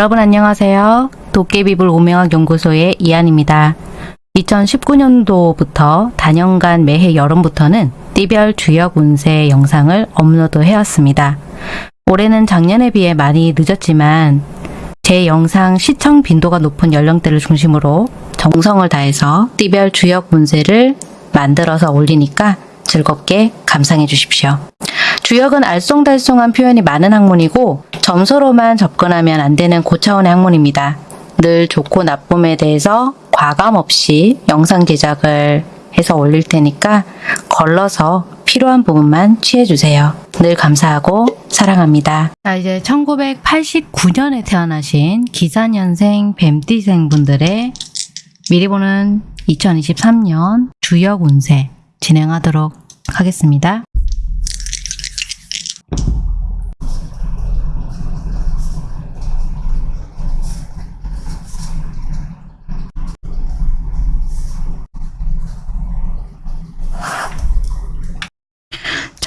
여러분 안녕하세요. 도깨비불 오명학 연구소의 이한입니다. 2019년도부터 단연간 매해 여름부터는 띠별 주역 운세 영상을 업로드 해왔습니다. 올해는 작년에 비해 많이 늦었지만 제 영상 시청 빈도가 높은 연령대를 중심으로 정성을 다해서 띠별 주역 운세를 만들어서 올리니까 즐겁게 감상해 주십시오. 주역은 알쏭달쏭한 표현이 많은 학문이고 점수로만 접근하면 안 되는 고차원의 학문입니다. 늘 좋고 나쁨에 대해서 과감 없이 영상 제작을 해서 올릴 테니까 걸러서 필요한 부분만 취해주세요. 늘 감사하고 사랑합니다. 자, 이제 1989년에 태어나신 기사년생 뱀띠생 분들의 미리 보는 2023년 주역 운세 진행하도록 하겠습니다.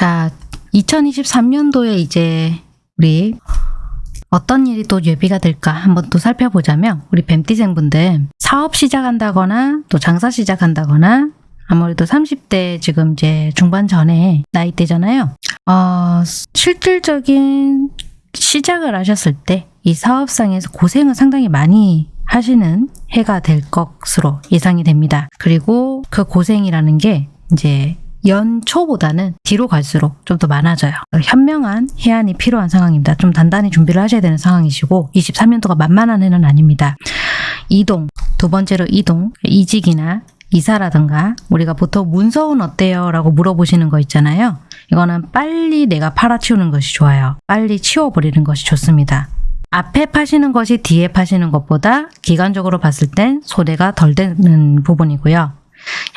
자, 2023년도에 이제 우리 어떤 일이 또 예비가 될까 한번 또 살펴보자면 우리 뱀띠생분들 사업 시작한다거나 또 장사 시작한다거나 아무래도 30대 지금 이제 중반 전에 나이대잖아요. 어, 실질적인 시작을 하셨을 때 이 사업상에서 고생을 상당히 많이 하시는 해가 될 것으로 예상이 됩니다. 그리고 그 고생이라는 게 이제 연초보다는 뒤로 갈수록 좀 더 많아져요. 현명한 해안이 필요한 상황입니다. 좀 단단히 준비를 하셔야 되는 상황이시고 23년도가 만만한 해는 아닙니다. 이동, 두 번째로 이동, 이직이나 이사라든가 우리가 보통 문서운 어때요? 라고 물어보시는 거 있잖아요. 이거는 빨리 내가 팔아치우는 것이 좋아요. 빨리 치워버리는 것이 좋습니다. 앞에 파시는 것이 뒤에 파시는 것보다 기간적으로 봤을 땐 손해가 덜 되는 부분이고요.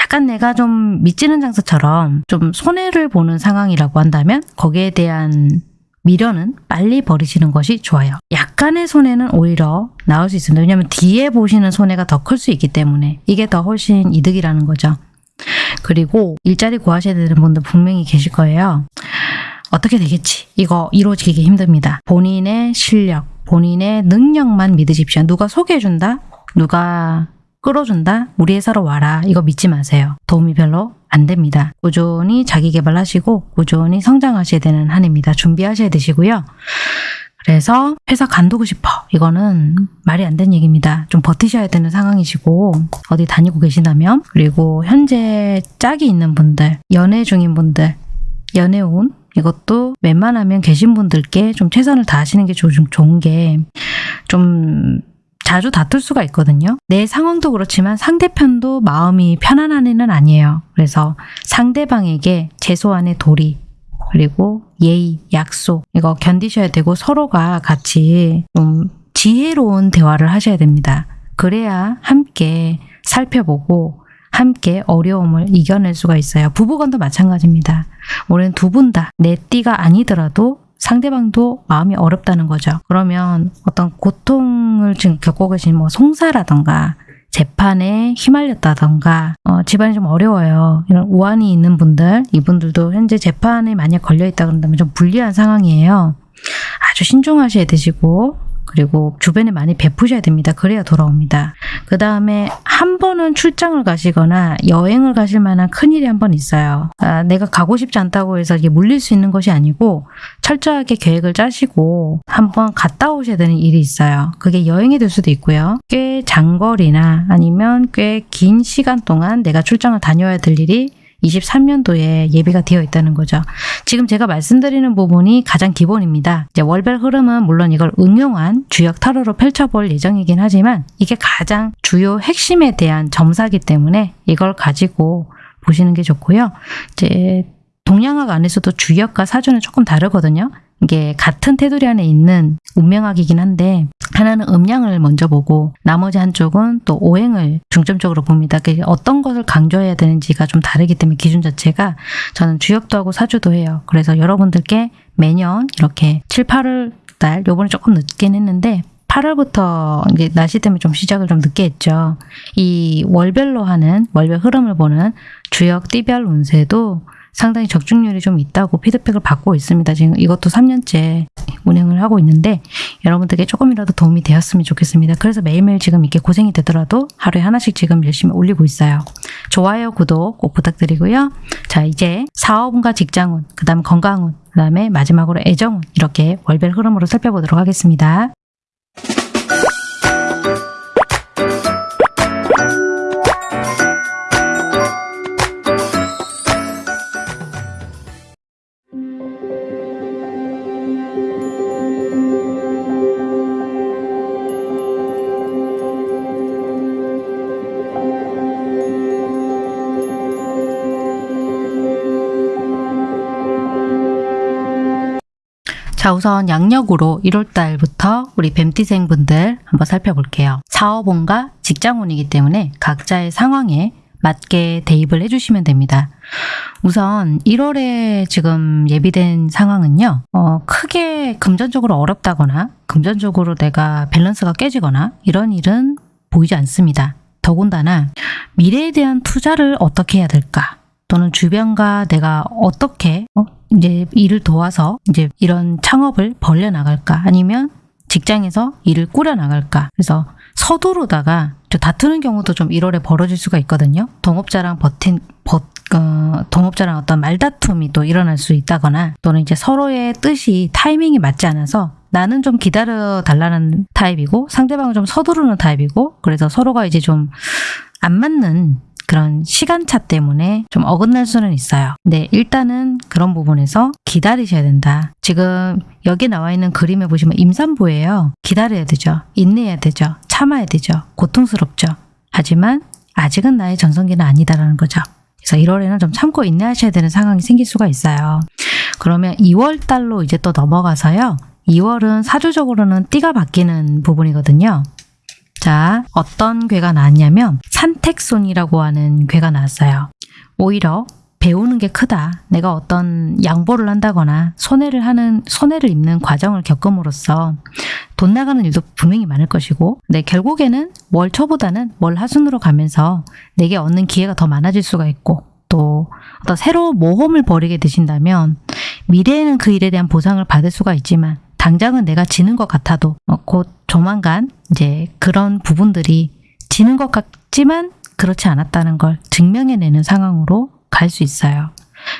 약간 내가 좀 미치는 장사처럼 좀 손해를 보는 상황이라고 한다면 거기에 대한 미련은 빨리 버리시는 것이 좋아요. 약간의 손해는 오히려 나올 수 있습니다. 왜냐하면 뒤에 보시는 손해가 더 클 수 있기 때문에 이게 더 훨씬 이득이라는 거죠. 그리고 일자리 구하셔야 되는 분들 분명히 계실 거예요. 어떻게 되겠지? 이거 이루어지기 힘듭니다. 본인의 실력, 본인의 능력만 믿으십시오. 누가 소개해준다? 누가 끌어준다? 우리 회사로 와라. 이거 믿지 마세요. 도움이 별로 안 됩니다. 꾸준히 자기 개발하시고 꾸준히 성장하셔야 되는 한 해입니다. 준비하셔야 되시고요. 그래서 회사 간두고 싶어. 이거는 말이 안 되는 얘기입니다. 좀 버티셔야 되는 상황이시고 어디 다니고 계시다면 그리고 현재 짝이 있는 분들, 연애 중인 분들, 연애운 이것도 웬만하면 계신 분들께 좀 최선을 다하시는 게 좋은 게 좀 자주 다툴 수가 있거든요. 내 상황도 그렇지만 상대편도 마음이 편안한 애는 아니에요. 그래서 상대방에게 최소한의 도리 그리고 예의, 약속 이거 견디셔야 되고 서로가 같이 좀 지혜로운 대화를 하셔야 됩니다. 그래야 함께 살펴보고 함께 어려움을 이겨낼 수가 있어요. 부부간도 마찬가지입니다. 올해는 두 분 다 내 띠가 아니더라도 상대방도 마음이 어렵다는 거죠. 그러면 어떤 고통을 지금 겪고 계신 뭐 송사라던가 재판에 휘말렸다던가 어, 집안이 좀 어려워요. 이런 우환이 있는 분들 이분들도 현재 재판에 만약 걸려있다 그런다면 좀 불리한 상황이에요. 아주 신중하셔야 되시고 그리고 주변에 많이 베푸셔야 됩니다. 그래야 돌아옵니다. 그 다음에 한 번은 출장을 가시거나 여행을 가실 만한 큰일이 한 번 있어요. 아, 내가 가고 싶지 않다고 해서 이게 물릴 수 있는 것이 아니고 철저하게 계획을 짜시고 한번 갔다 오셔야 되는 일이 있어요. 그게 여행이 될 수도 있고요. 꽤 장거리나 아니면 꽤 긴 시간 동안 내가 출장을 다녀야 될 일이 23년도에 예비가 되어 있다는 거죠. 지금 제가 말씀드리는 부분이 가장 기본입니다. 이제 월별 흐름은 물론 이걸 응용한 주역 타로로 펼쳐볼 예정이긴 하지만 이게 가장 주요 핵심에 대한 점사기 때문에 이걸 가지고 보시는 게 좋고요. 이제 동양학 안에서도 주역과 사주는 조금 다르거든요. 이게 같은 테두리 안에 있는 운명학이긴 한데 하나는 음양을 먼저 보고 나머지 한쪽은 또 오행을 중점적으로 봅니다. 어떤 것을 강조해야 되는지가 좀 다르기 때문에 기준 자체가 저는 주역도 하고 사주도 해요. 그래서 여러분들께 매년 이렇게 7, 8월 달 요번에 조금 늦긴 했는데 8월부터 이제 날씨 때문에 좀 시작을 좀 늦게 했죠. 이 월별로 하는 월별 흐름을 보는 주역 띠별 운세도 상당히 적중률이 좀 있다고 피드백을 받고 있습니다. 지금 이것도 3년째 운영을 하고 있는데 여러분들께 조금이라도 도움이 되었으면 좋겠습니다. 그래서 매일매일 지금 이렇게 고생이 되더라도 하루에 하나씩 지금 열심히 올리고 있어요. 좋아요, 구독 꼭 부탁드리고요. 자, 이제 사업운과 직장운, 그 다음 건강운, 그 다음에 마지막으로 애정운 이렇게 월별 흐름으로 살펴보도록 하겠습니다. 자, 우선 양력으로 1월달부터 우리 뱀띠생 분들 한번 살펴볼게요. 사업운과 직장운이기 때문에 각자의 상황에 맞게 대입을 해주시면 됩니다. 우선 1월에 지금 예비된 상황은요, 어, 크게 금전적으로 어렵다거나, 금전적으로 내가 밸런스가 깨지거나, 이런 일은 보이지 않습니다. 더군다나, 미래에 대한 투자를 어떻게 해야 될까? 또는 주변과 내가 어떻게 어? 이제 일을 도와서 이제 이런 창업을 벌려 나갈까? 아니면 직장에서 일을 꾸려 나갈까? 그래서 서두르다가 좀 다투는 경우도 좀 1월에 벌어질 수가 있거든요. 동업자랑 버틴 버, 어, 동업자랑 어떤 말다툼이 또 일어날 수 있다거나 또는 이제 서로의 뜻이 타이밍이 맞지 않아서 나는 좀 기다려 달라는 타입이고 상대방은 좀 서두르는 타입이고 그래서 서로가 이제 좀 안 맞는 그런 시간차 때문에 좀 어긋날 수는 있어요. 근데 일단은 그런 부분에서 기다리셔야 된다. 지금 여기 나와 있는 그림에 보시면 임산부예요. 기다려야 되죠. 인내해야 되죠. 참아야 되죠. 고통스럽죠. 하지만 아직은 나의 전성기는 아니다라는 거죠. 그래서 1월에는 좀 참고 인내하셔야 되는 상황이 생길 수가 있어요. 그러면 2월 달로 이제 또 넘어가서요. 2월은 사주적으로는 띠가 바뀌는 부분이거든요. 자, 어떤 괴가 나왔냐면 산택손이라고 하는 괴가 나왔어요. 오히려 배우는 게 크다. 내가 어떤 양보를 한다거나 손해를 하는 손해를 입는 과정을 겪음으로써 돈 나가는 일도 분명히 많을 것이고, 근데 결국에는 월 초보다는 월 하순으로 가면서 내게 얻는 기회가 더 많아질 수가 있고, 또 어떤 새로운 모험을 벌이게 되신다면 미래에는 그 일에 대한 보상을 받을 수가 있지만 당장은 내가 지는 것 같아도 어, 곧 조만간 이제 그런 부분들이 지는 것 같지만 그렇지 않았다는 걸 증명해내는 상황으로 갈 수 있어요.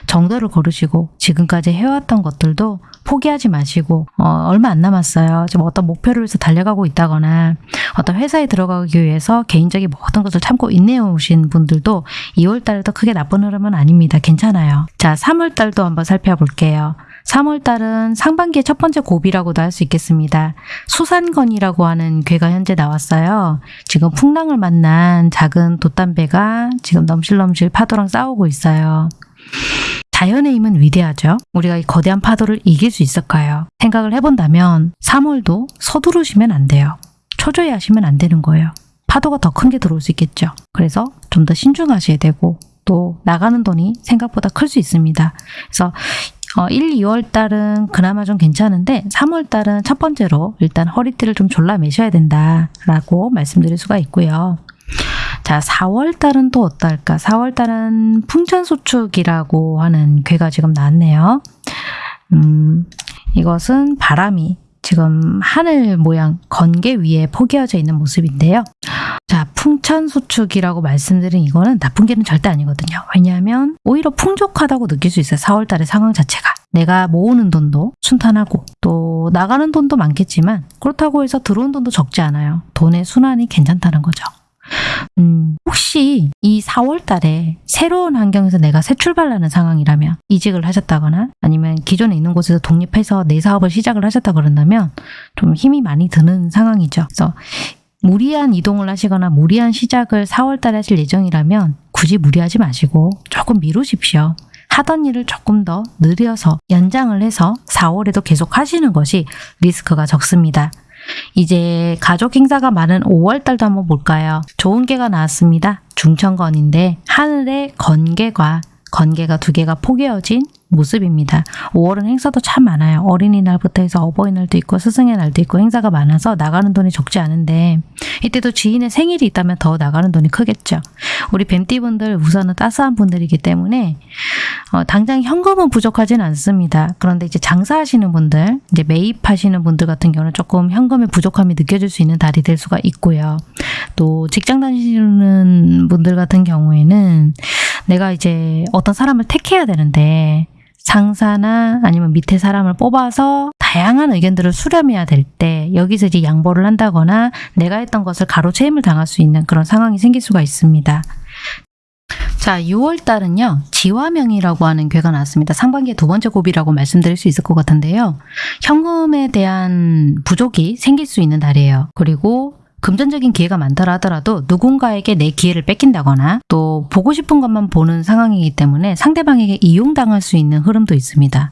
정도를 고르시고 지금까지 해왔던 것들도 포기하지 마시고 어, 얼마 안 남았어요. 지금 어떤 목표를 위해서 달려가고 있다거나 어떤 회사에 들어가기 위해서 개인적인 모든 것을 참고 인내해 오신 분들도 2월 달에도 크게 나쁜 흐름은 아닙니다. 괜찮아요. 자, 3월 달도 한번 살펴볼게요. 3월 달은 상반기의 첫 번째 고비라고도 할 수 있겠습니다. 수산건이라고 하는 괴가 현재 나왔어요. 지금 풍랑을 만난 작은 돛담배가 지금 넘실넘실 파도랑 싸우고 있어요. 자연의 힘은 위대하죠. 우리가 이 거대한 파도를 이길 수 있을까요? 생각을 해본다면 3월도 서두르시면 안 돼요. 초조해 하시면 안 되는 거예요. 파도가 더 큰 게 들어올 수 있겠죠. 그래서 좀 더 신중하셔야 되고 또 나가는 돈이 생각보다 클 수 있습니다. 그래서 어, 1, 2월 달은 그나마 좀 괜찮은데 3월 달은 첫 번째로 일단 허리띠를 좀 졸라 매셔야 된다라고 말씀드릴 수가 있고요. 자, 4월 달은 또 어떨까? 4월 달은 풍천소축이라고 하는 괴가 지금 나왔네요. 음, 이것은 바람이 지금 하늘 모양 건개 위에 포개어져 있는 모습인데요. 자, 풍천소축이라고 말씀드린 이거는 나쁜 게는 절대 아니거든요. 왜냐하면 오히려 풍족하다고 느낄 수 있어요. 4월 달의 상황 자체가. 내가 모으는 돈도 순탄하고 또 나가는 돈도 많겠지만 그렇다고 해서 들어온 돈도 적지 않아요. 돈의 순환이 괜찮다는 거죠. 음, 혹시 이 4월 달에 새로운 환경에서 내가 새 출발하는 상황이라면 이직을 하셨다거나 아니면 기존에 있는 곳에서 독립해서 내 사업을 시작을 하셨다 그런다면 좀 힘이 많이 드는 상황이죠. 그래서 무리한 이동을 하시거나 무리한 시작을 4월 달에 하실 예정이라면 굳이 무리하지 마시고 조금 미루십시오. 하던 일을 조금 더 느려서 연장을 해서 4월에도 계속 하시는 것이 리스크가 적습니다. 이제 가족 행사가 많은 5월 달도 한번 볼까요? 좋은 개가 나왔습니다. 중천건인데 하늘에 건개가 건개가 두 개가 포개어진 모습입니다. 5월은 행사도 참 많아요. 어린이날부터 해서 어버이날도 있고 스승의 날도 있고 행사가 많아서 나가는 돈이 적지 않은데 이때도 지인의 생일이 있다면 더 나가는 돈이 크겠죠. 우리 뱀띠분들 우선은 따스한 분들이기 때문에 어, 당장 현금은 부족하진 않습니다. 그런데 이제 장사하시는 분들, 이제 매입하시는 분들 같은 경우는 조금 현금의 부족함이 느껴질 수 있는 달이 될 수가 있고요. 또 직장 다니시는 분들 같은 경우에는 내가 이제 어떤 사람을 택해야 되는데 상사나 아니면 밑에 사람을 뽑아서 다양한 의견들을 수렴해야 될 때 여기서 이제 양보를 한다거나 내가 했던 것을 가로채임을 당할 수 있는 그런 상황이 생길 수가 있습니다. 자, 6월 달은요. 지화명이라고 하는 괴가 나왔습니다. 상반기의 두 번째 고비라고 말씀드릴 수 있을 것 같은데요. 현금에 대한 부족이 생길 수 있는 달이에요. 그리고 금전적인 기회가 많더라 하더라도 누군가에게 내 기회를 뺏긴다거나 또 보고 싶은 것만 보는 상황이기 때문에 상대방에게 이용당할 수 있는 흐름도 있습니다.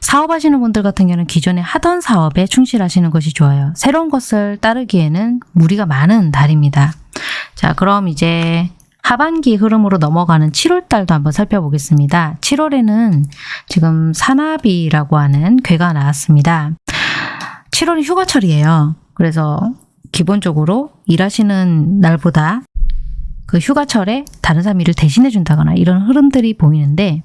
사업하시는 분들 같은 경우는 기존에 하던 사업에 충실하시는 것이 좋아요. 새로운 것을 따르기에는 무리가 많은 달입니다. 자, 그럼 이제 하반기 흐름으로 넘어가는 7월 달도 한번 살펴보겠습니다. 7월에는 지금 사나비라고 하는 괴가 나왔습니다. 7월이 휴가철이에요. 그래서 기본적으로 일하시는 날보다 그 휴가철에 다른 사람 일을 대신해 준다거나 이런 흐름들이 보이는데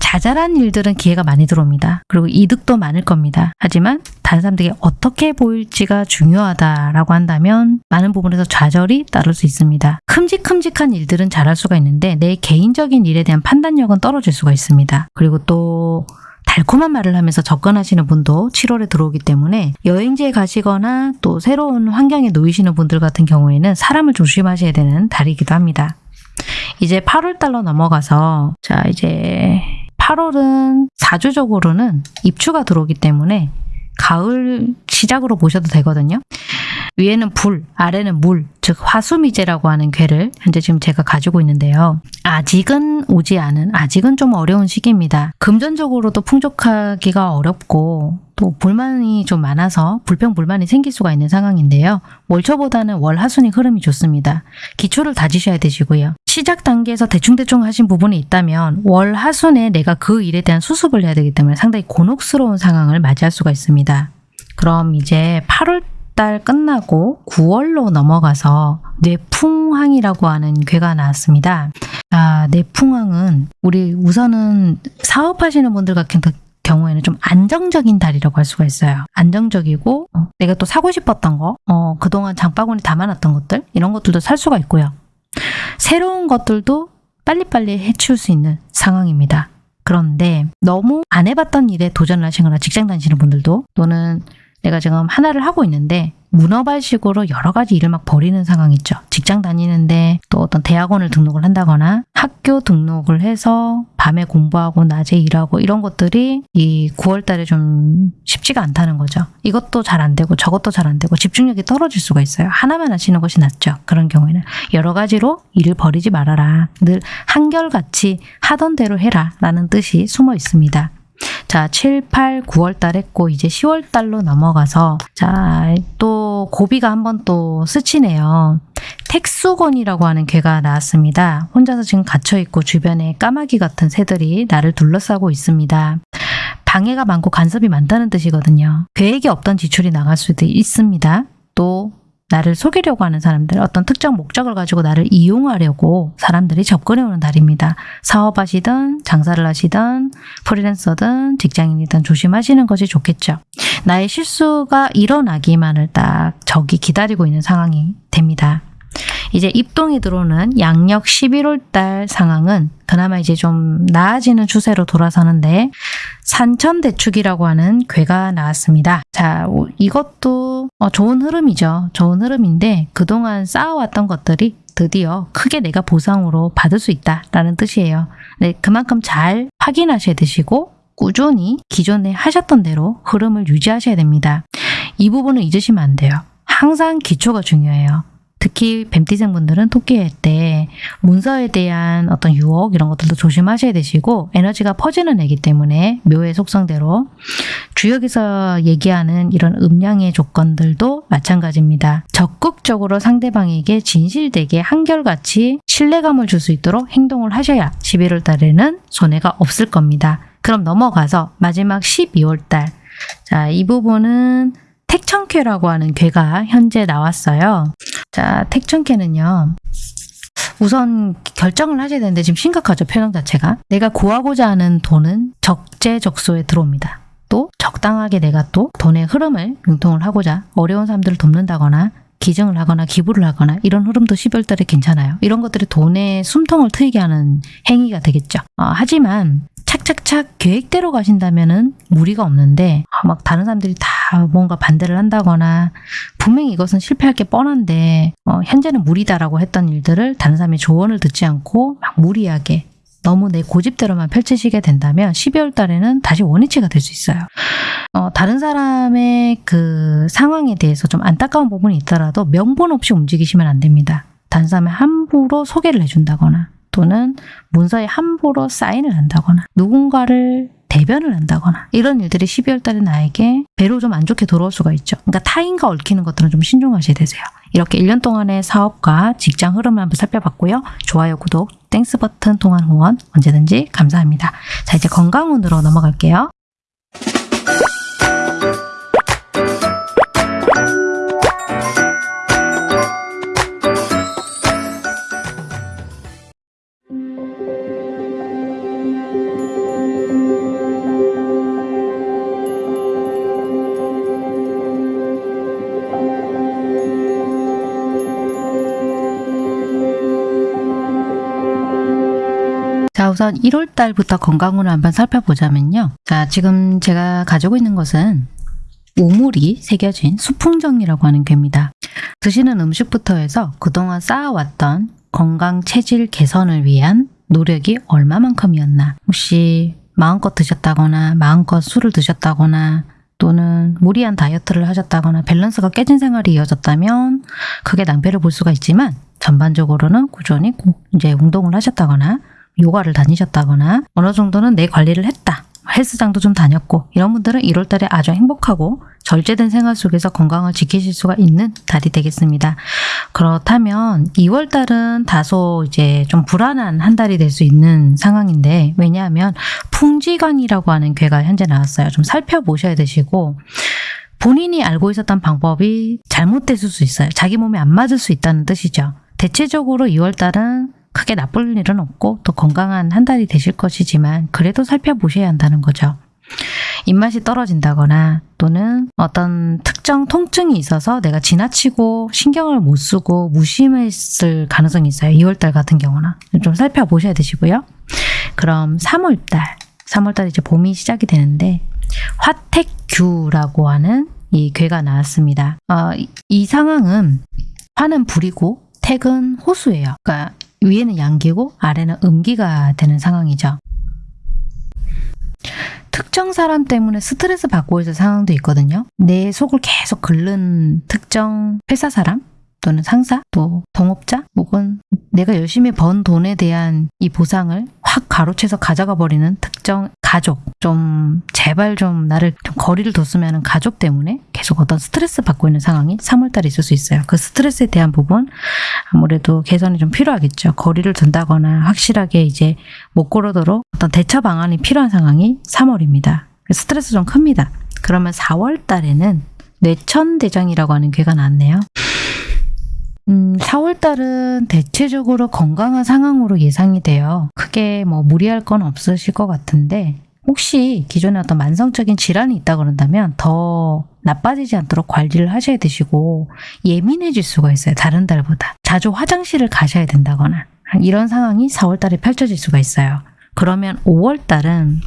자잘한 일들은 기회가 많이 들어옵니다. 그리고 이득도 많을 겁니다. 하지만 다른 사람들에게 어떻게 보일지가 중요하다라고 한다면 많은 부분에서 좌절이 따를 수 있습니다. 큼직큼직한 일들은 잘할 수가 있는데 내 개인적인 일에 대한 판단력은 떨어질 수가 있습니다. 그리고 또 달콤한 말을 하면서 접근하시는 분도 7월에 들어오기 때문에 여행지에 가시거나 또 새로운 환경에 놓이시는 분들 같은 경우에는 사람을 조심하셔야 되는 달이기도 합니다. 이제 8월 달로 넘어가서 자 이제 8월은 사주적으로는 입추가 들어오기 때문에 가을 시작으로 보셔도 되거든요. 위에는 불, 아래는 물, 즉 화수미제라고 하는 괴를 현재 지금 제가 가지고 있는데요. 아직은 오지 않은, 아직은 좀 어려운 시기입니다. 금전적으로도 풍족하기가 어렵고 또 불만이 좀 많아서 불평불만이 생길 수가 있는 상황인데요. 월초보다는 월하순이 흐름이 좋습니다. 기초를 다지셔야 되시고요. 시작 단계에서 대충대충 하신 부분이 있다면 월하순에 내가 그 일에 대한 수습을 해야 되기 때문에 상당히 곤혹스러운 상황을 맞이할 수가 있습니다. 그럼 이제 8월 달 끝나고 9월로 넘어가서 뇌풍황이라고 하는 괴가 나왔습니다. 아, 뇌풍황은 우리 우선은 사업하시는 분들 같은 경우에는 좀 안정적인 달이라고 할 수가 있어요. 안정적이고 어, 내가 또 사고 싶었던 거, 어, 그동안 장바구니 담아놨던 것들 이런 것들도 살 수가 있고요. 새로운 것들도 빨리빨리 해치울 수 있는 상황입니다. 그런데 너무 안 해봤던 일에 도전을 하시거나 직장 다니시는 분들도 또는 내가 지금 하나를 하고 있는데 문어발식으로 여러 가지 일을 막 벌이는 상황 있죠. 직장 다니는데 또 어떤 대학원을 등록을 한다거나 학교 등록을 해서 밤에 공부하고 낮에 일하고 이런 것들이 이 9월 달에 좀 쉽지가 않다는 거죠. 이것도 잘 안 되고 저것도 잘 안 되고 집중력이 떨어질 수가 있어요. 하나만 하시는 것이 낫죠. 그런 경우에는 여러 가지로 일을 벌이지 말아라. 늘 한결같이 하던 대로 해라 라는 뜻이 숨어 있습니다. 자, 7, 8, 9월 달 했고 이제 10월 달로 넘어가서 자, 또 고비가 한번 또 스치네요. 택수건이라고 하는 개가 나왔습니다. 혼자서 지금 갇혀 있고 주변에 까마귀 같은 새들이 나를 둘러싸고 있습니다. 방해가 많고 간섭이 많다는 뜻이거든요. 계획이 없던 지출이 나갈 수도 있습니다. 또 나를 속이려고 하는 사람들, 어떤 특정 목적을 가지고 나를 이용하려고 사람들이 접근해 오는 달입니다. 사업하시든 장사를 하시든 프리랜서든 직장인이든 조심하시는 것이 좋겠죠. 나의 실수가 일어나기만을 딱 저기 기다리고 있는 상황이 됩니다. 이제 입동이 들어오는 양력 11월 달 상황은 그나마 이제 좀 나아지는 추세로 돌아서는데 산천대축이라고 하는 괴가 나왔습니다. 자, 이것도 어, 좋은 흐름이죠. 좋은 흐름인데 그동안 쌓아왔던 것들이 드디어 크게 내가 보상으로 받을 수 있다라는 뜻이에요. 네, 그만큼 잘 확인하셔야 되시고 꾸준히 기존에 하셨던 대로 흐름을 유지하셔야 됩니다. 이 부분을 잊으시면 안 돼요. 항상 기초가 중요해요. 특히 뱀띠생 분들은 토끼할 때 문서에 대한 어떤 유혹 이런 것들도 조심하셔야 되시고 에너지가 퍼지는 애기 때문에 묘의 속성대로 주역에서 얘기하는 이런 음량의 조건들도 마찬가지입니다. 적극적으로 상대방에게 진실되게 한결같이 신뢰감을 줄 수 있도록 행동을 하셔야 11월 달에는 손해가 없을 겁니다. 그럼 넘어가서 마지막 12월 달. 자, 이 부분은 택천쾌라고 하는 괴가 현재 나왔어요. 자, 택천쾌는요. 우선 결정을 하셔야 되는데 지금 심각하죠 표정 자체가 내가 구하고자 하는 돈은 적재적소에 들어옵니다 또 적당하게 내가 또 돈의 흐름을 융통을 하고자 어려운 사람들을 돕는다거나 기증을 하거나 기부를 하거나 이런 흐름도 12월 달에 괜찮아요 이런 것들이 돈의 숨통을 트이게 하는 행위가 되겠죠 어, 하지만 착착착 계획대로 가신다면 은 무리가 없는데 아, 막 다른 사람들이 다 뭔가 반대를 한다거나 분명히 이것은 실패할 게 뻔한데 어, 현재는 무리다라고 했던 일들을 다른 사람의 조언을 듣지 않고 막 무리하게 너무 내 고집대로만 펼치시게 된다면 12월 달에는 다시 원위치가 될 수 있어요. 어, 다른 사람의 그 상황에 대해서 좀 안타까운 부분이 있더라도 명분 없이 움직이시면 안 됩니다. 다른 사람의 함부로 소개를 해준다거나 또는 문서에 함부로 사인을 한다거나 누군가를 대변을 한다거나 이런 일들이 12월 달에 나에게 배로 좀 안 좋게 돌아올 수가 있죠. 그러니까 타인과 얽히는 것들은 좀 신중하셔야 되세요. 이렇게 1년 동안의 사업과 직장 흐름을 한번 살펴봤고요. 좋아요, 구독, Thanks 버튼 통한 후원 언제든지 감사합니다. 자 이제 건강운으로 넘어갈게요. 우선 1월 달부터 건강운을 한번 살펴보자면요. 자 지금 제가 가지고 있는 것은 우물이 새겨진 수풍정이라고 하는 괴입니다. 드시는 음식부터 해서 그동안 쌓아왔던 건강 체질 개선을 위한 노력이 얼마만큼이었나 혹시 마음껏 드셨다거나 마음껏 술을 드셨다거나 또는 무리한 다이어트를 하셨다거나 밸런스가 깨진 생활이 이어졌다면 크게 낭패를 볼 수가 있지만 전반적으로는 꾸준히 고- 이제 운동을 하셨다거나 요가를 다니셨다거나 어느 정도는 내 관리를 했다. 헬스장도 좀 다녔고 이런 분들은 1월 달에 아주 행복하고 절제된 생활 속에서 건강을 지키실 수가 있는 달이 되겠습니다. 그렇다면 2월 달은 다소 이제 좀 불안한 한 달이 될 수 있는 상황인데 왜냐하면 풍지관이라고 하는 괴가 현재 나왔어요. 좀 살펴보셔야 되시고 본인이 알고 있었던 방법이 잘못됐을 수 있어요. 자기 몸에 안 맞을 수 있다는 뜻이죠. 대체적으로 2월 달은 크게 나쁠 일은 없고 또 건강한 한 달이 되실 것이지만 그래도 살펴보셔야 한다는 거죠. 입맛이 떨어진다거나 또는 어떤 특정 통증이 있어서 내가 지나치고 신경을 못 쓰고 무심했을 가능성이 있어요. 2월달 같은 경우는 좀 살펴보셔야 되시고요. 그럼 3월달, 3월달 이제 봄이 시작이 되는데 화택규라고 하는 이 괴가 나왔습니다. 어, 이, 이 상황은 화는 불이고 택은 호수예요. 그러니까 위에는 양기고 아래는 음기가 되는 상황이죠. 특정 사람 때문에 스트레스 받고 있을 상황도 있거든요. 내 속을 계속 긁는 특정 회사 사람 또는 상사 또 동업자 혹은 내가 열심히 번 돈에 대한 이 보상을 확 가로채서 가져가 버리는 특정 가족 좀 제발 좀 나를 좀 거리를 뒀으면 하는 가족 때문에 계속 어떤 스트레스 받고 있는 상황이 3월달에 있을 수 있어요. 그 스트레스에 대한 부분 아무래도 개선이 좀 필요하겠죠. 거리를 둔다거나 확실하게 이제 못 걸어도록 어떤 대처 방안이 필요한 상황이 3월입니다. 스트레스 좀 큽니다. 그러면 4월 달에는 뇌천대장이라고 하는 괴가 나왔네요. 음, 4월 달은 대체적으로 건강한 상황으로 예상이 돼요. 크게 뭐 무리할 건 없으실 것 같은데 혹시 기존에 어떤 만성적인 질환이 있다 그런다면 더 나빠지지 않도록 관리를 하셔야 되시고 예민해질 수가 있어요. 다른 달보다. 자주 화장실을 가셔야 된다거나 이런 상황이 4월 달에 펼쳐질 수가 있어요. 그러면 5월 달은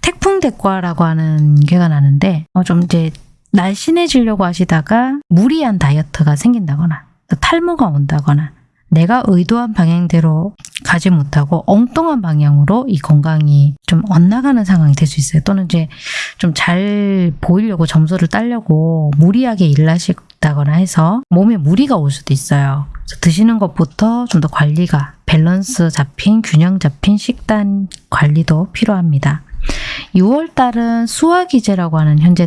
태풍 대과라고 하는 괴가 나는데 어, 좀 이제 날씬해지려고 하시다가 무리한 다이어트가 생긴다거나 탈모가 온다거나 내가 의도한 방향대로 가지 못하고 엉뚱한 방향으로 이 건강이 좀 엇나가는 상황이 될 수 있어요. 또는 이제 좀 잘 보이려고 점수를 따려고 무리하게 일을 하시다거나 해서 몸에 무리가 올 수도 있어요. 드시는 것부터 좀 더 관리가 밸런스 잡힌 균형 잡힌 식단 관리도 필요합니다. 6월 달은 수화기제라고 하는 현재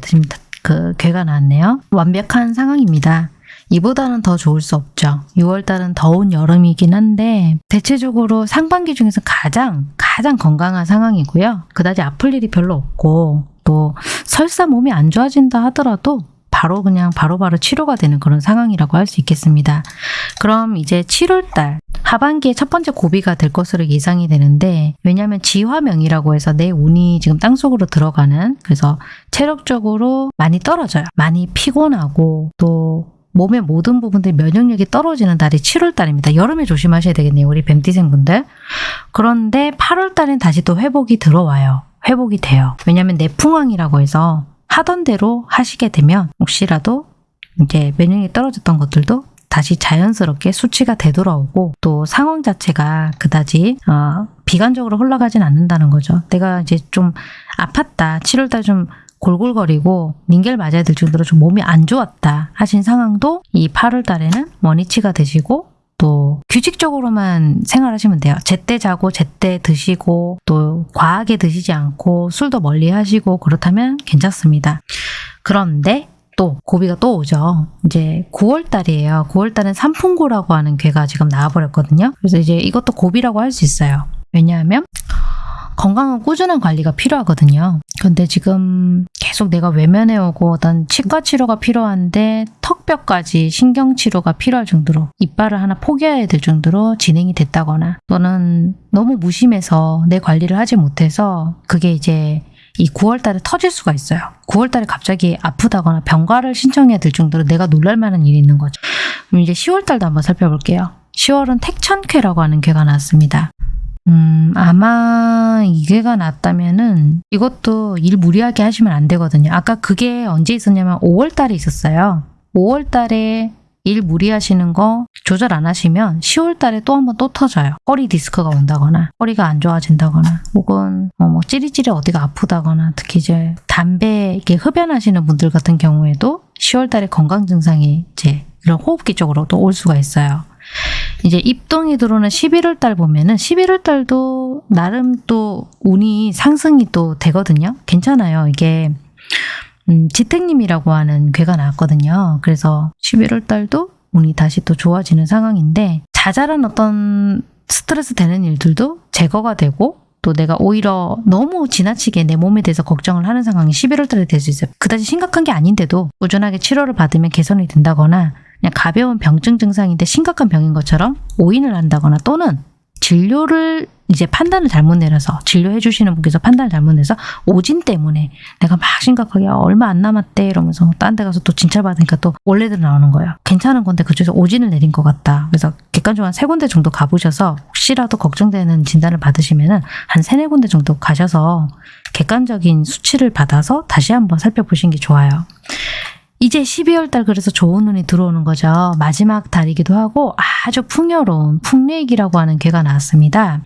그 괴가 나왔네요. 완벽한 상황입니다. 이보다는 더 좋을 수 없죠. 6월 달은 더운 여름이긴 한데 대체적으로 상반기 중에서 가장 가장 건강한 상황이고요. 그다지 아플 일이 별로 없고 또 설사 몸이 안 좋아진다 하더라도 바로 그냥 바로 바로 치료가 되는 그런 상황이라고 할 수 있겠습니다. 그럼 이제 7월달 하반기에 첫 번째 고비가 될 것으로 예상이 되는데 왜냐하면 지화명이라고 해서 내 운이 지금 땅속으로 들어가는 그래서 체력적으로 많이 떨어져요. 많이 피곤하고 또 몸의 모든 부분들 면역력이 떨어지는 달이 7월 달입니다. 여름에 조심하셔야 되겠네요. 우리 뱀띠생분들. 그런데 8월 달엔 다시 또 회복이 들어와요. 회복이 돼요. 왜냐하면 내풍왕이라고 해서 하던 대로 하시게 되면 혹시라도 이제 면역력이 떨어졌던 것들도 다시 자연스럽게 수치가 되돌아오고 또 상황 자체가 그다지 어, 비관적으로 흘러가진 않는다는 거죠. 내가 이제 좀 아팠다. 7월달 좀 골골거리고 닌겔 맞아야 될 정도로 좀 몸이 안 좋았다 하신 상황도 이 8월 달에는 원위치가 되시고 또 규칙적으로만 생활하시면 돼요. 제때 자고 제때 드시고 또 과하게 드시지 않고 술도 멀리 하시고 그렇다면 괜찮습니다. 그런데 또 고비가 또 오죠. 이제 9월 달이에요. 9월 달은 삼풍고라고 하는 괴가 지금 나와버렸거든요. 그래서 이제 이것도 고비라고 할 수 있어요. 왜냐하면 건강은 꾸준한 관리가 필요하거든요. 근데 지금 계속 내가 외면해 오고 어떤 치과 치료가 필요한데 턱뼈까지 신경 치료가 필요할 정도로 이빨을 하나 포기해야 될 정도로 진행이 됐다거나 또는 너무 무심해서 내 관리를 하지 못해서 그게 이제 이 9월 달에 터질 수가 있어요. 9월 달에 갑자기 아프다거나 병가를 신청해야 될 정도로 내가 놀랄 만한 일이 있는 거죠. 그럼 이제 10월 달도 한번 살펴볼게요. 10월은 택천쾌라고 하는 괴가 나왔습니다. 음, 아마 이게가 났다면은 이것도 일 무리하게 하시면 안 되거든요. 아까 그게 언제 있었냐면 5월 달에 있었어요. 5월 달에 일 무리하시는 거 조절 안 하시면 10월 달에 또 한번 또 터져요. 허리 디스크가 온다거나 허리가 안 좋아진다거나 혹은 뭐, 뭐 찌릿찌릿 어디가 아프다거나 특히 이제 담배 이렇게 흡연하시는 분들 같은 경우에도 10월 달에 건강 증상이 이제 이런 호흡기 쪽으로 또올 수가 있어요. 이제 입동이 들어오는 11월 달 보면은 11월 달도 나름 또 운이 상승이 또 되거든요. 괜찮아요. 이게 음, 지택님이라고 하는 괴가 나왔거든요. 그래서 11월 달도 운이 다시 또 좋아지는 상황인데 자잘한 어떤 스트레스 되는 일들도 제거가 되고 또 내가 오히려 너무 지나치게 내 몸에 대해서 걱정을 하는 상황이 11월 달에 될 수 있어요. 그다지 심각한 게 아닌데도 꾸준하게 치료를 받으면 개선이 된다거나 그냥 가벼운 병증 증상인데 심각한 병인 것처럼 오인을 한다거나 또는 진료를 이제 판단을 잘못 내려서 진료해 주시는 분께서 판단을 잘못 내서 오진 때문에 내가 막 심각하게 아, 얼마 안 남았대 이러면서 딴 데 가서 또 진찰 받으니까 또 원래대로 나오는 거예요. 괜찮은 건데 그쪽에서 오진을 내린 것 같다. 그래서 객관적으로 한 세 군데 정도 가보셔서 혹시라도 걱정되는 진단을 받으시면은 한 세네 군데 정도 가셔서 객관적인 수치를 받아서 다시 한번 살펴보시는 게 좋아요. 이제 12월 달 그래서 좋은 운이 들어오는 거죠. 마지막 달이기도 하고 아주 풍요로운 풍례익이라고 하는 괴가 나왔습니다.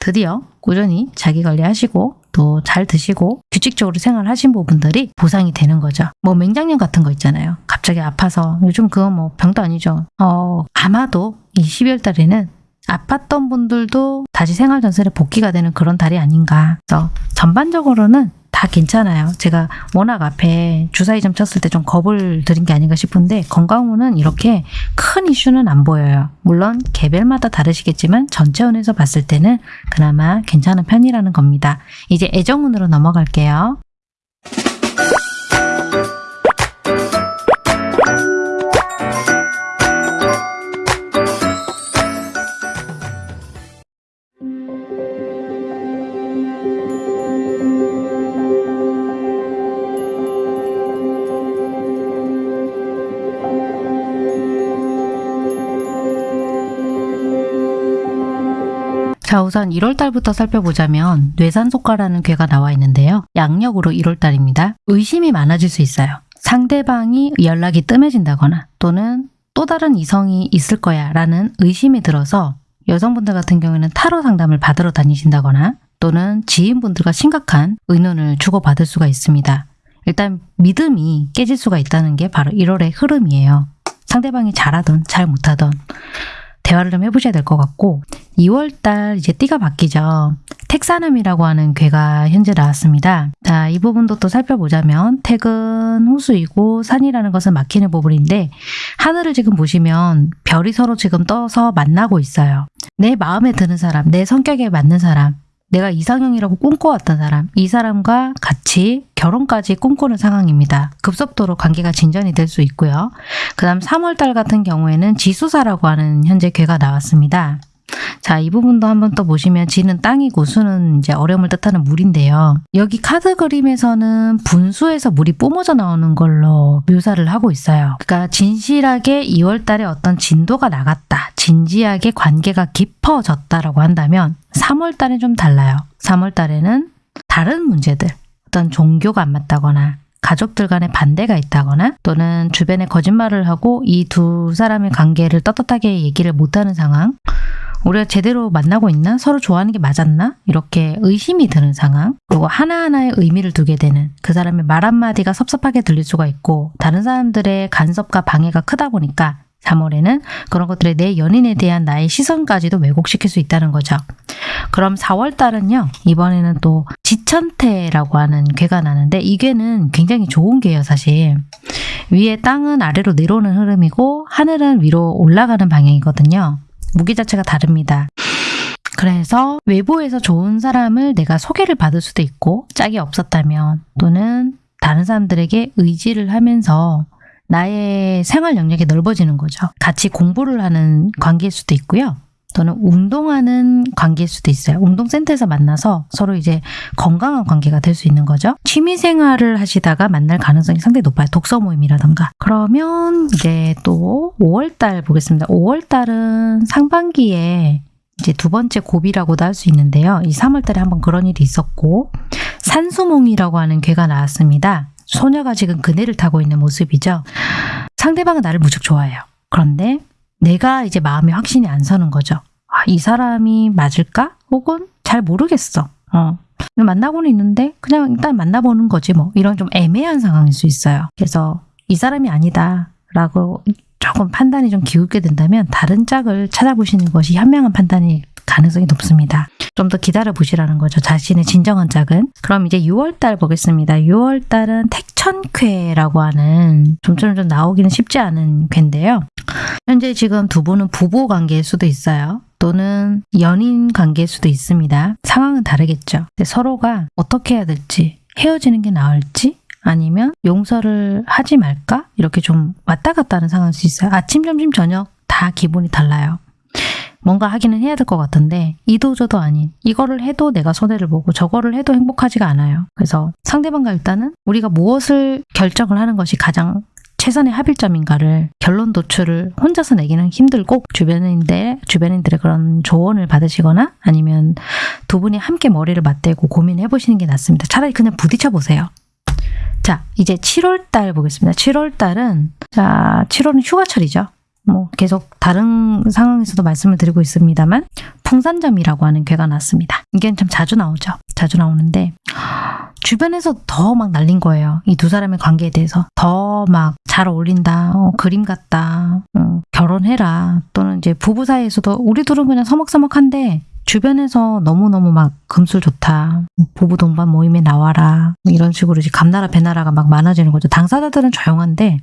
드디어 꾸준히 자기 관리하시고 또 잘 드시고 규칙적으로 생활하신 부분들이 보상이 되는 거죠. 뭐 맹장염 같은 거 있잖아요. 갑자기 아파서 요즘 그거 뭐 병도 아니죠. 어 아마도 이 12월 달에는 아팠던 분들도 다시 생활 전선에 복귀가 되는 그런 달이 아닌가. 그래서 전반적으로는 다 괜찮아요. 제가 워낙 앞에 주사위 점 쳤을 때 좀 겁을 들인 게 아닌가 싶은데 건강운은 이렇게 큰 이슈는 안 보여요. 물론 개별마다 다르시겠지만 전체운에서 봤을 때는 그나마 괜찮은 편이라는 겁니다. 이제 애정운으로 넘어갈게요. 자 우선 1월달부터 살펴보자면 뇌산속가라는 괴가 나와 있는데요. 양력으로 1월달입니다. 의심이 많아질 수 있어요. 상대방이 연락이 뜸해진다거나 또는 또 다른 이성이 있을 거야 라는 의심이 들어서 여성분들 같은 경우에는 타로 상담을 받으러 다니신다거나 또는 지인분들과 심각한 의논을 주고받을 수가 있습니다. 일단 믿음이 깨질 수가 있다는 게 바로 1월의 흐름이에요. 상대방이 잘하든 잘 못하든 대화를 좀 해보셔야 될 것 같고 2월달 이제 띠가 바뀌죠. 택사남이라고 하는 괴가 현재 나왔습니다. 자, 이 부분도 또 살펴보자면 택은 호수이고 산이라는 것은 막히는 부분인데 하늘을 지금 보시면 별이 서로 지금 떠서 만나고 있어요. 내 마음에 드는 사람, 내 성격에 맞는 사람, 내가 이상형이라고 꿈꿔왔던 사람, 이 사람과 같이 결혼까지 꿈꾸는 상황입니다. 급속도로 관계가 진전이 될 수 있고요. 그 다음 3월달 같은 경우에는 지수사라고 하는 현재 괴가 나왔습니다. 자, 이 부분도 한번 또 보시면 지는 땅이고 수는 이제 어려움을 뜻하는 물인데요. 여기 카드 그림에서는 분수에서 물이 뿜어져 나오는 걸로 묘사를 하고 있어요. 그러니까 진실하게 2월 달에 어떤 진도가 나갔다. 진지하게 관계가 깊어졌다라고 한다면 3월 달에 좀 달라요. 3월 달에는 다른 문제들, 어떤 종교가 안 맞다거나 가족들 간에 반대가 있다거나 또는 주변에 거짓말을 하고 이 두 사람의 관계를 떳떳하게 얘기를 못하는 상황 우리가 제대로 만나고 있나? 서로 좋아하는 게 맞았나? 이렇게 의심이 드는 상황. 그리고 하나하나의 의미를 두게 되는 그 사람의 말 한마디가 섭섭하게 들릴 수가 있고 다른 사람들의 간섭과 방해가 크다 보니까 3월에는 그런 것들에 내 연인에 대한 나의 시선까지도 왜곡시킬 수 있다는 거죠. 그럼 4월 달은요. 이번에는 또 지천태라고 하는 괴가 나는데 이 괴는 굉장히 좋은 괴예요 사실. 위에 땅은 아래로 내려오는 흐름이고 하늘은 위로 올라가는 방향이거든요. 무기 자체가 다릅니다. 그래서 외부에서 좋은 사람을 내가 소개를 받을 수도 있고 짝이 없었다면 또는 다른 사람들에게 의지를 하면서 나의 생활 영역이 넓어지는 거죠. 같이 공부를 하는 관계일 수도 있고요. 또는 운동하는 관계일 수도 있어요. 운동센터에서 만나서 서로 이제 건강한 관계가 될 수 있는 거죠. 취미 생활을 하시다가 만날 가능성이 상당히 높아요. 독서 모임이라던가. 그러면 이제 또 5월달 보겠습니다. 5월달은 상반기에 이제 두 번째 고비라고도 할 수 있는데요. 이 3월달에 한번 그런 일이 있었고 산수몽이라고 하는 괴가 나왔습니다. 소녀가 지금 그네를 타고 있는 모습이죠. 상대방은 나를 무척 좋아해요. 그런데 내가 이제 마음에 확신이 안 서는 거죠. 아, 이 사람이 맞을까? 혹은 잘 모르겠어. 어. 만나고는 있는데 그냥 일단 만나보는 거지 뭐 이런 좀 애매한 상황일 수 있어요. 그래서 이 사람이 아니다 라고 조금 판단이 좀 기울게 된다면 다른 짝을 찾아보시는 것이 현명한 판단이 가능성이 높습니다. 좀 더 기다려 보시라는 거죠. 자신의 진정한 짝은. 그럼 이제 6월달 보겠습니다. 6월달은 택천쾌라고 하는 좀처럼 좀 나오기는 쉽지 않은 쾌인데요. 현재 지금 두 분은 부부 관계일 수도 있어요. 또는 연인 관계일 수도 있습니다. 상황은 다르겠죠. 서로가 어떻게 해야 될지 헤어지는 게 나을지 아니면 용서를 하지 말까? 이렇게 좀 왔다 갔다 하는 상황일 수 있어요. 아침, 점심, 저녁 다 기분이 달라요. 뭔가 하기는 해야 될 것 같은데 이도저도 아닌 이거를 해도 내가 손해를 보고 저거를 해도 행복하지가 않아요. 그래서 상대방과 일단은 우리가 무엇을 결정을 하는 것이 가장 최선의 합일점인가를 결론 도출을 혼자서 내기는 힘들고 주변인들 주변인들의 그런 조언을 받으시거나 아니면 두 분이 함께 머리를 맞대고 고민해 보시는 게 낫습니다. 차라리 그냥 부딪혀 보세요. 자, 이제 7월 달 보겠습니다. 7월 달은 자, 7월은 휴가철이죠. 뭐 계속 다른 상황에서도 말씀을 드리고 있습니다만 풍산점이라고 하는 괴가 났습니다. 이게 참 자주 나오죠. 자주 나오는데 주변에서 더 막 날린 거예요. 이 두 사람의 관계에 대해서 더 막 잘 어울린다, 어, 그림 같다, 어, 결혼해라 또는 이제 부부 사이에서도 우리 둘은 그냥 서먹서먹한데 주변에서 너무너무 막 금술 좋다. 부부 동반 모임에 나와라. 이런 식으로 이제 감나라 배나라가 막 많아지는 거죠. 당사자들은 조용한데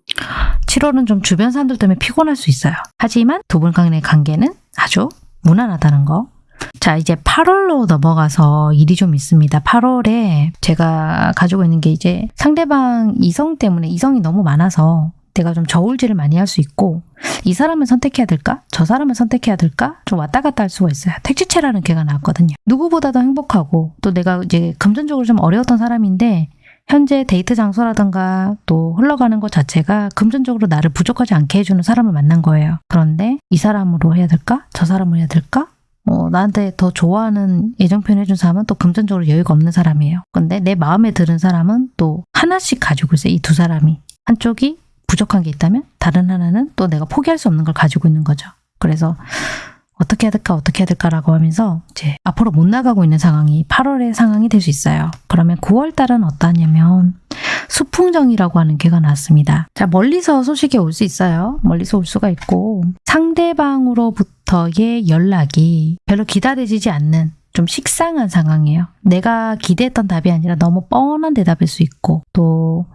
7월은 좀 주변 사람들 때문에 피곤할 수 있어요. 하지만 두 분 간의 관계는 아주 무난하다는 거. 자, 이제 8월로 넘어가서 일이 좀 있습니다. 8월에 제가 가지고 있는 게 이제 상대방 이성 때문에 이성이 너무 많아서 내가 좀 저울질을 많이 할 수 있고 이 사람을 선택해야 될까? 저 사람을 선택해야 될까? 좀 왔다 갔다 할 수가 있어요. 택지체라는 개가 나왔거든요. 누구보다도 행복하고 또 내가 이제 금전적으로 좀 어려웠던 사람인데 현재 데이트 장소라든가 또 흘러가는 것 자체가 금전적으로 나를 부족하지 않게 해주는 사람을 만난 거예요. 그런데 이 사람으로 해야 될까? 저 사람으로 해야 될까? 어, 나한테 더 좋아하는 애정 표현해준 사람은 또 금전적으로 여유가 없는 사람이에요. 근데 내 마음에 드는 사람은 또 하나씩 가지고 있어요. 이 두 사람이. 한쪽이 부족한 게 있다면 다른 하나는 또 내가 포기할 수 없는 걸 가지고 있는 거죠. 그래서 어떻게 해야 될까 어떻게 해야 될까라고 하면서 이제 앞으로 못 나가고 있는 상황이 8월의 상황이 될 수 있어요. 그러면 9월 달은 어떠냐면 수풍정이라고 하는 개가 나왔습니다. 자 멀리서 소식이 올 수 있어요. 멀리서 올 수가 있고 상대방으로부터의 연락이 별로 기다려지지 않는 좀 식상한 상황이에요. 내가 기대했던 답이 아니라 너무 뻔한 대답일 수 있고 또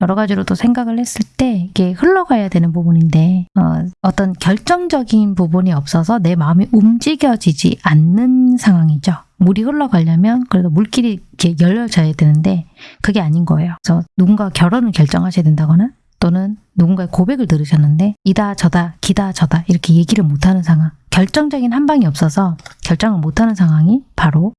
여러 가지로 또 생각을 했을 때 이게 흘러가야 되는 부분인데 어, 떤 결정적인 부분이 없어서 내 마음이 움직여지지 않는 상황이죠. 물이 흘러가려면 그래도 물길이 이렇게 열려져야 되는데 그게 아닌 거예요. 그래서 누군가 결혼을 결정하셔야 된다거나 또는 누군가의 고백을 들으셨는데 이다 저다 기다 저다 이렇게 얘기를 못하는 상황 결정적인 한 방이 없어서 결정을 못하는 상황이 바로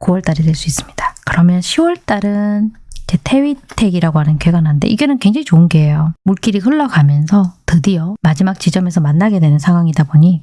9월달이 될 수 있습니다. 그러면 10월달은 제 태위택이라고 하는 괴가 나는데 이게는 굉장히 좋은 괴예요. 물길이 흘러가면서 드디어 마지막 지점에서 만나게 되는 상황이다 보니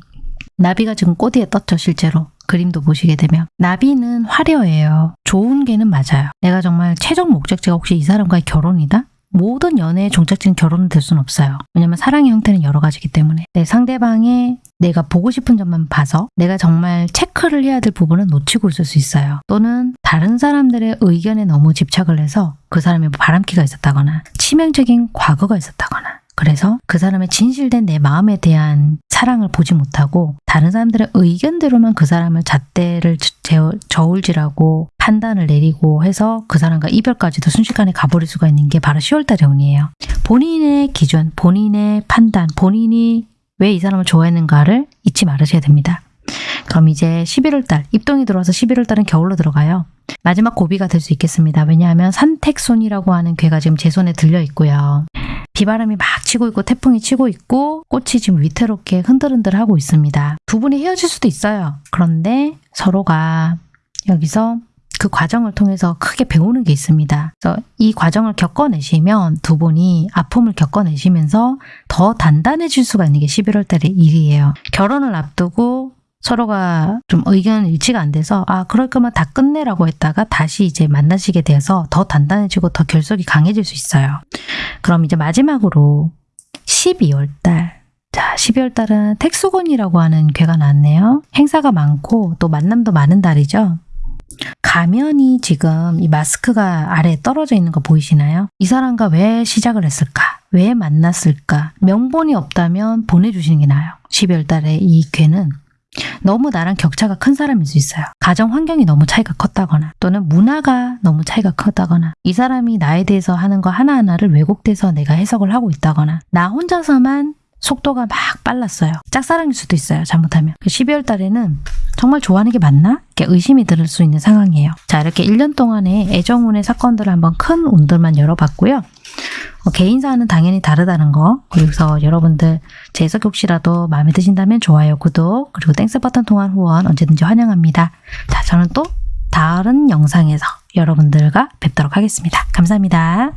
나비가 지금 꼬디에 떴죠 실제로 그림도 보시게 되면 나비는 화려해요. 좋은 개는 맞아요. 내가 정말 최종 목적지가 혹시 이 사람과의 결혼이다? 모든 연애의 종착지는 결혼은 될 수는 없어요. 왜냐면 사랑의 형태는 여러 가지이기 때문에 내 상대방의 내가 보고 싶은 점만 봐서 내가 정말 체크를 해야 될 부분은 놓치고 있을 수 있어요. 또는 다른 사람들의 의견에 너무 집착을 해서 그 사람이 뭐 바람기가 있었다거나 치명적인 과거가 있었다거나 그래서 그 사람의 진실된 내 마음에 대한 사랑을 보지 못하고 다른 사람들의 의견대로만 그 사람을 잣대를 저- 저울질하고 판단을 내리고 해서 그 사람과 이별까지도 순식간에 가버릴 수가 있는 게 바로 10월달의 운이에요. 본인의 기준, 본인의 판단, 본인이 왜 이 사람을 좋아했는가를 잊지 말으셔야 됩니다. 그럼 이제 11월달, 입동이 들어와서 11월달은 겨울로 들어가요. 마지막 고비가 될 수 있겠습니다. 왜냐하면 산택손이라고 하는 괴가 지금 제 손에 들려 있고요. 비바람이 막 치고 있고 태풍이 치고 있고 꽃이 지금 위태롭게 흔들흔들 하고 있습니다. 두 분이 헤어질 수도 있어요. 그런데 서로가 여기서 그 과정을 통해서 크게 배우는 게 있습니다. 그래서 이 과정을 겪어내시면 두 분이 아픔을 겪어내시면서 더 단단해질 수가 있는 게 11월 달의 일이에요. 결혼을 앞두고 서로가 좀 의견 일치가 안 돼서 아 그럴 거면 다 끝내라고 했다가 다시 이제 만나시게 돼서 더 단단해지고 더 결속이 강해질 수 있어요. 그럼 이제 마지막으로 12월 달. 자, 12월 달은 택수곤이라고 하는 괴가 나왔네요. 행사가 많고 또 만남도 많은 달이죠. 가면이 지금 이 마스크가 아래에 떨어져 있는 거 보이시나요? 이 사람과 왜 시작을 했을까? 왜 만났을까? 명분이 없다면 보내주시는 게 나아요. 12월 달에 이 괴는 너무 나랑 격차가 큰 사람일 수 있어요. 가정 환경이 너무 차이가 컸다거나 또는 문화가 너무 차이가 컸다거나 이 사람이 나에 대해서 하는 거 하나하나를 왜곡돼서 내가 해석을 하고 있다거나 나 혼자서만 속도가 막 빨랐어요. 짝사랑일 수도 있어요. 잘못하면. 12월 달에는 정말 좋아하는 게 맞나? 이렇게 의심이 들수 있는 상황이에요. 자, 이렇게 1년 동안의 애정운의 사건들을 한번 큰 운들만 열어봤고요. 어, 개인사는 당연히 다르다는 거 그래서 여러분들 제 해석이 혹시라도 마음에 드신다면 좋아요, 구독 그리고 Thanks 버튼 통한 후원 언제든지 환영합니다. 자, 저는 또 다른 영상에서 여러분들과 뵙도록 하겠습니다. 감사합니다.